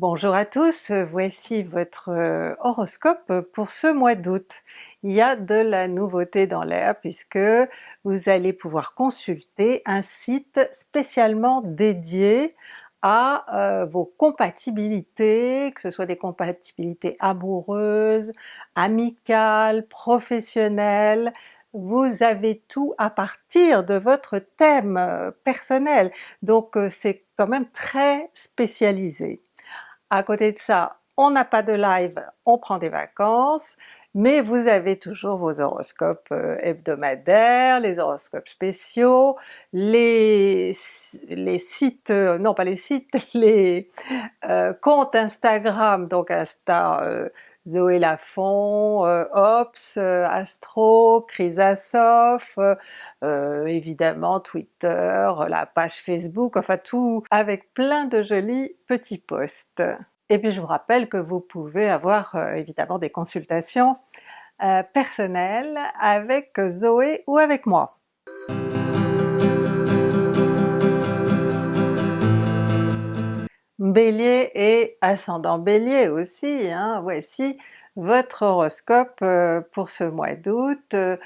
Bonjour à tous, voici votre euh, horoscope pour ce mois d'août. Il y a de la nouveauté dans l'air puisque vous allez pouvoir consulter un site spécialement dédié à euh, vos compatibilités, que ce soit des compatibilités amoureuses, amicales, professionnelles, vous avez tout à partir de votre thème euh, personnel, donc c'est quand même très spécialisé. À côté de ça, on n'a pas de live, on prend des vacances, mais vous avez toujours vos horoscopes euh, hebdomadaires, les horoscopes spéciaux, les, les sites, euh, non pas les sites, les euh, comptes Instagram, donc Insta Zoé Lafont, Ops, Astro, Chrysasof, évidemment Twitter, la page Facebook, enfin tout avec plein de jolis petits posts. Et puis je vous rappelle que vous pouvez avoir euh, évidemment des consultations euh, personnelles avec Zoé ou avec moi. Bélier et ascendant Bélier aussi, hein, voici votre horoscope euh, pour ce mois d'août, euh,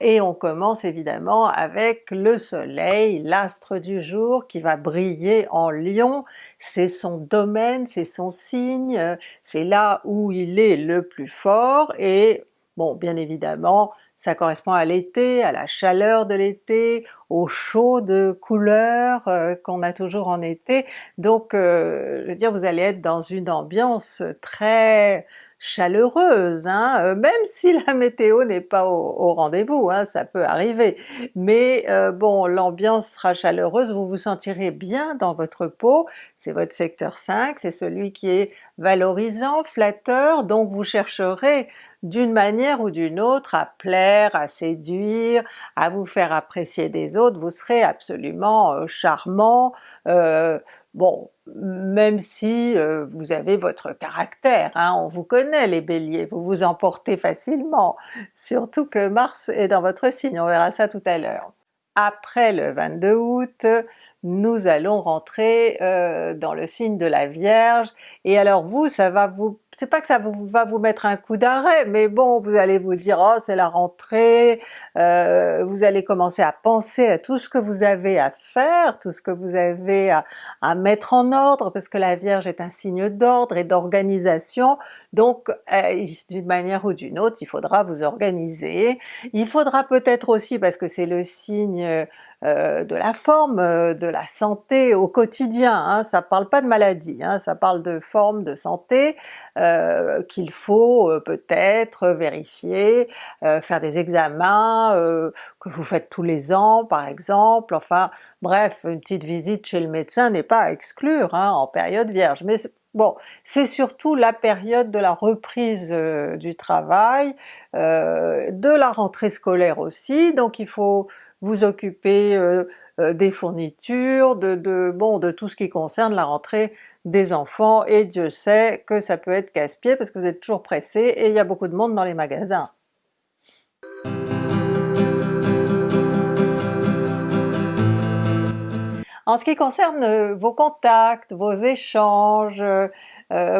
et on commence évidemment avec le soleil, l'astre du jour qui va briller en Lion, c'est son domaine, c'est son signe, c'est là où il est le plus fort, et bon bien évidemment ça correspond à l'été, à la chaleur de l'été, au chaud de couleurs qu'on a toujours en été, donc je veux dire vous allez être dans une ambiance très chaleureuse, hein, euh, même si la météo n'est pas au, rendez-vous, hein, ça peut arriver. Mais euh, bon, l'ambiance sera chaleureuse, vous vous sentirez bien dans votre peau, c'est votre secteur 5, c'est celui qui est valorisant, flatteur, donc vous chercherez d'une manière ou d'une autre à plaire, à séduire, à vous faire apprécier des vous serez absolument euh, charmant, Bon, même si euh, vous avez votre caractère, hein, on vous connaît les Béliers, vous vous emportez facilement, surtout que Mars est dans votre signe, on verra ça tout à l'heure. Après le 22 août, nous allons rentrer euh, dans le signe de la Vierge, et alors vous, ça va vous c'est pas que ça va vous mettre un coup d'arrêt, mais bon, vous allez vous dire « oh c'est la rentrée euh, vous allez commencer à penser à tout ce que vous avez à faire, tout ce que vous avez à, mettre en ordre, parce que la Vierge est un signe d'ordre et d'organisation, donc euh, d'une manière ou d'une autre, il faudra vous organiser. Il faudra peut-être aussi, parce que c'est le signe euh, de la forme, euh, de la santé au quotidien, hein, ça parle pas de maladie, hein, ça parle de forme de santé euh, qu'il faut peut-être vérifier, faire des examens que vous faites tous les ans par exemple, enfin bref, une petite visite chez le médecin n'est pas à exclure hein, en période vierge, mais bon, c'est surtout la période de la reprise du travail, de la rentrée scolaire aussi, donc il faut vous occuper euh, euh, des fournitures, de, bon, de tout ce qui concerne la rentrée des enfants, et Dieu sait que ça peut être casse-pied parce que vous êtes toujours pressé et il y a beaucoup de monde dans les magasins. En ce qui concerne euh, vos contacts, vos échanges,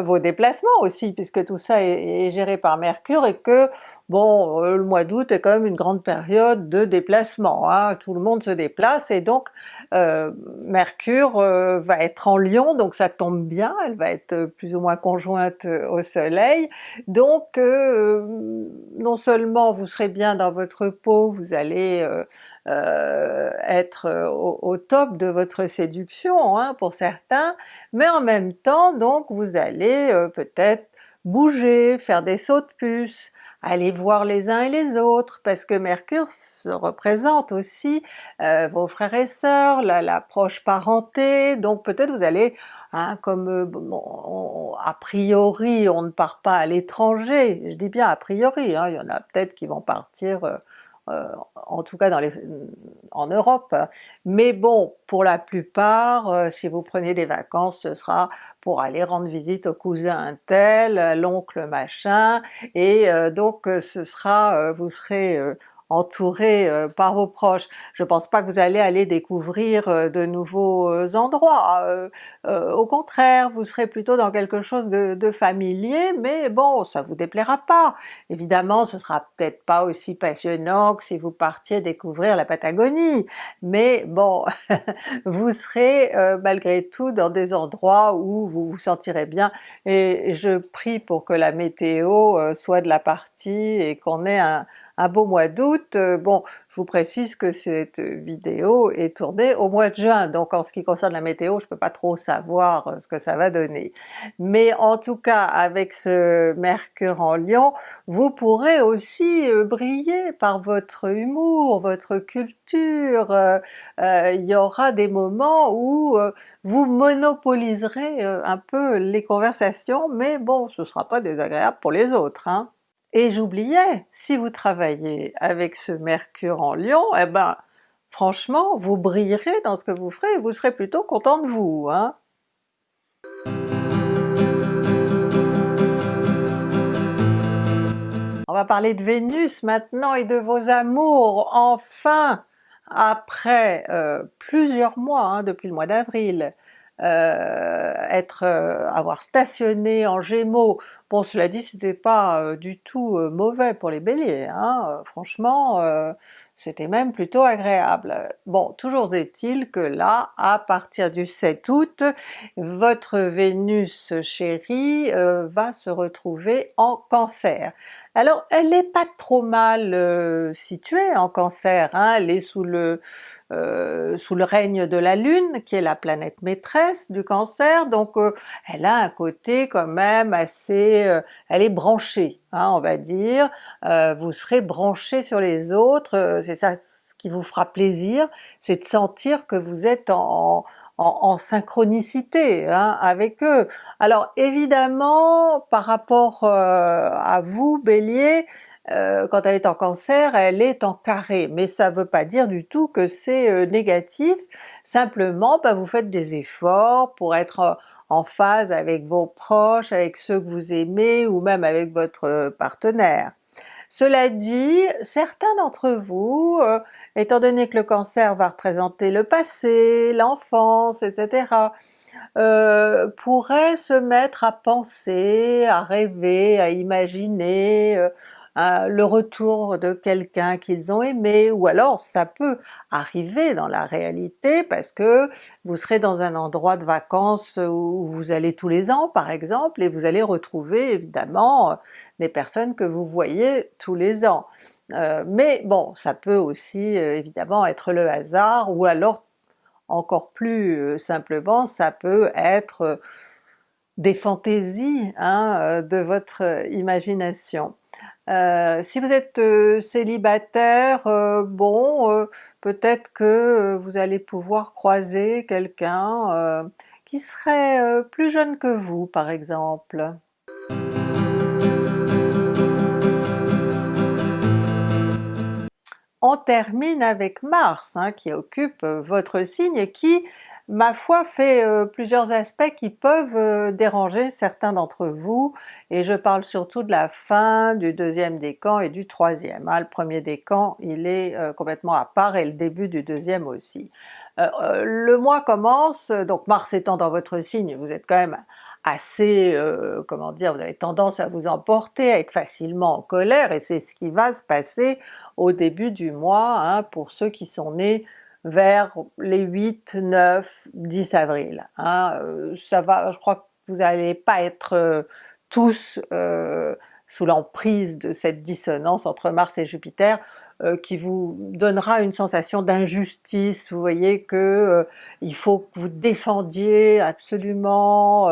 vos déplacements aussi, puisque tout ça est, géré par Mercure et que Bon, euh, le mois d'août est quand même une grande période de déplacement, hein. tout le monde se déplace et donc euh, Mercure euh, va être en Lion, donc ça tombe bien, elle va être plus ou moins conjointe au soleil, donc non seulement vous serez bien dans votre peau, vous allez être au, top de votre séduction hein, pour certains, mais en même temps donc vous allez peut-être bouger, faire des sauts de puce, aller voir les uns et les autres, parce que Mercure se représente aussi euh, vos frères et sœurs, la, proche parenté, donc peut-être vous allez Hein, comme euh, a priori on ne part pas à l'étranger, je dis bien a priori, hein, il y en a peut-être qui vont partir euh, en tout cas dans les, en Europe. Mais bon, pour la plupart, euh, si vous prenez des vacances, ce sera pour aller rendre visite au cousin tel, l'oncle machin, et euh, donc ce sera, vous serez entouré par vos proches. Je pense pas que vous allez aller découvrir de nouveaux endroits, au contraire vous serez plutôt dans quelque chose de, de familier, mais bon ça vous déplaira pas. Évidemment ce sera peut-être pas aussi passionnant que si vous partiez découvrir la Patagonie, mais bon vous serez malgré tout dans des endroits où vous vous sentirez bien et je prie pour que la météo soit de la partie et qu'on ait un, un beau mois d'août. Euh, bon, je vous précise que cette vidéo est tournée au mois de juin, donc en ce qui concerne la météo, je peux pas trop savoir euh, ce que ça va donner. Mais en tout cas, avec ce Mercure en Lion, vous pourrez aussi euh, briller par votre humour, votre culture, il y aura des moments où vous monopoliserez un peu les conversations, mais bon, ce sera pas désagréable pour les autres. Hein. Et j'oubliais, si vous travaillez avec ce Mercure en Lion, eh ben franchement vous brillerez dans ce que vous ferez et vous serez plutôt content de vous. Hein? On va parler de Vénus maintenant et de vos amours, enfin! Après euh, plusieurs mois, hein, depuis le mois d'avril, euh, être, euh, avoir stationné en Gémeaux, bon cela dit c'était pas euh, du tout mauvais pour les Béliers, hein, franchement c'était même plutôt agréable. Bon, toujours est-il que là, à partir du 7 août, votre Vénus chérie va se retrouver en Cancer. Alors elle n'est pas trop mal située en Cancer, hein, elle est sous le euh, sous le règne de la Lune, qui est la planète maîtresse du Cancer, donc euh, elle a un côté quand même assez... Euh, elle est branchée, hein, on va dire, vous serez branché sur les autres, c'est ça ce qui vous fera plaisir, c'est de sentir que vous êtes en, en, synchronicité hein, avec eux. Alors évidemment, par rapport à vous Bélier, euh, quand elle est en Cancer, elle est en carré, mais ça ne veut pas dire du tout que c'est euh, négatif, simplement bah, vous faites des efforts pour être euh, en phase avec vos proches, avec ceux que vous aimez, ou même avec votre partenaire. Cela dit, certains d'entre vous, étant donné que le cancer va représenter le passé, l'enfance, etc., pourraient se mettre à penser, à rêver, à imaginer le retour de quelqu'un qu'ils ont aimé, ou alors ça peut arriver dans la réalité parce que vous serez dans un endroit de vacances où vous allez tous les ans par exemple, et vous allez retrouver évidemment des personnes que vous voyez tous les ans. Euh, mais bon, ça peut aussi euh, évidemment être le hasard, ou alors encore plus euh, simplement, ça peut être des fantaisies hein, de votre imagination. Euh, si vous êtes euh, célibataire, euh, bon, peut-être que vous allez pouvoir croiser quelqu'un qui serait plus jeune que vous par exemple. On termine avec Mars hein, qui occupe votre signe et qui ma foi fait euh, plusieurs aspects qui peuvent euh, déranger certains d'entre vous, et je parle surtout de la fin du deuxième décan et du troisième. Hein. Le premier décan il est euh, complètement à part et le début du deuxième aussi. le mois commence, donc Mars étant dans votre signe, vous êtes quand même assez, comment dire, vous avez tendance à vous emporter, à être facilement en colère, et c'est ce qui va se passer au début du mois hein, pour ceux qui sont nés vers les 8, 9, 10 avril. Hein. Euh, ça va, je crois que vous n'allez pas être euh, tous euh, sous l'emprise de cette dissonance entre Mars et Jupiter, qui vous donnera une sensation d'injustice, vous voyez que il faut que vous défendiez absolument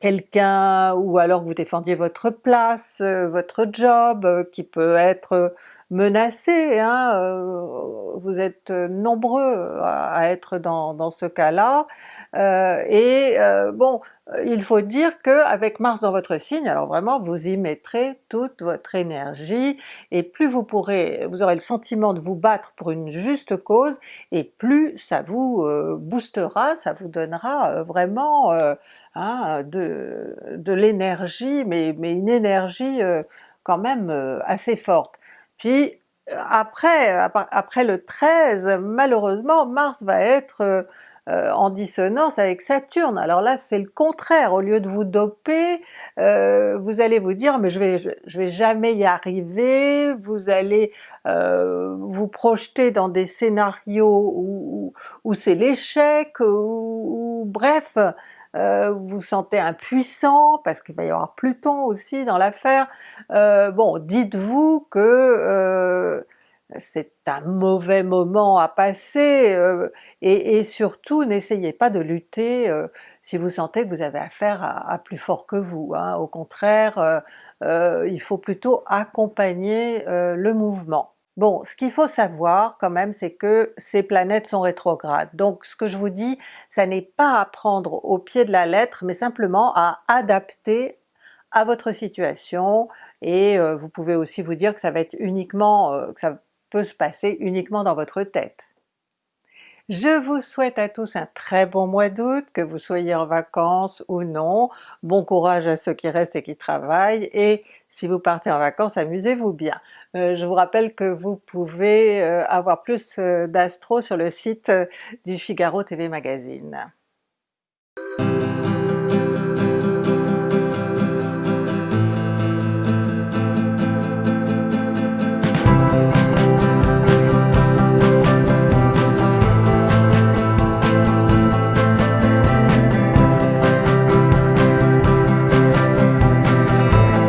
quelqu'un, ou alors que vous défendiez votre place, votre job, qui peut être menacé, hein, euh, vous êtes nombreux à être dans, dans ce cas-là, euh, et euh, bon, il faut dire que avec Mars dans votre signe, alors vraiment vous y mettrez toute votre énergie, et plus vous pourrez, vous aurez le sentiment de vous battre pour une juste cause, et plus ça vous boostera, ça vous donnera vraiment hein, de, de l'énergie, mais, mais une énergie quand même assez forte. Puis après, après le 13, malheureusement Mars va être euh, en dissonance avec Saturne. Alors là c'est le contraire, au lieu de vous doper, euh, vous allez vous dire mais je vais, je vais jamais y arriver, vous allez euh, vous projeter dans des scénarios où, où, c'est l'échec, ou bref, vous vous sentez impuissant parce qu'il va y avoir Pluton aussi dans l'affaire. bon, dites-vous que c'est un mauvais moment à passer, euh, et, surtout n'essayez pas de lutter euh, si vous sentez que vous avez affaire à, plus fort que vous, hein. au contraire euh, il faut plutôt accompagner le mouvement. Bon, ce qu'il faut savoir quand même c'est que ces planètes sont rétrogrades, donc ce que je vous dis, ça n'est pas à prendre au pied de la lettre, mais simplement à adapter à votre situation, et vous pouvez aussi vous dire que ça va être uniquement, que ça peut se passer uniquement dans votre tête. Je vous souhaite à tous un très bon mois d'août, que vous soyez en vacances ou non, bon courage à ceux qui restent et qui travaillent, et si vous partez en vacances, amusez-vous bien. Euh, je vous rappelle que vous pouvez euh, avoir plus euh, d'astro sur le site du Figaro TV Magazine.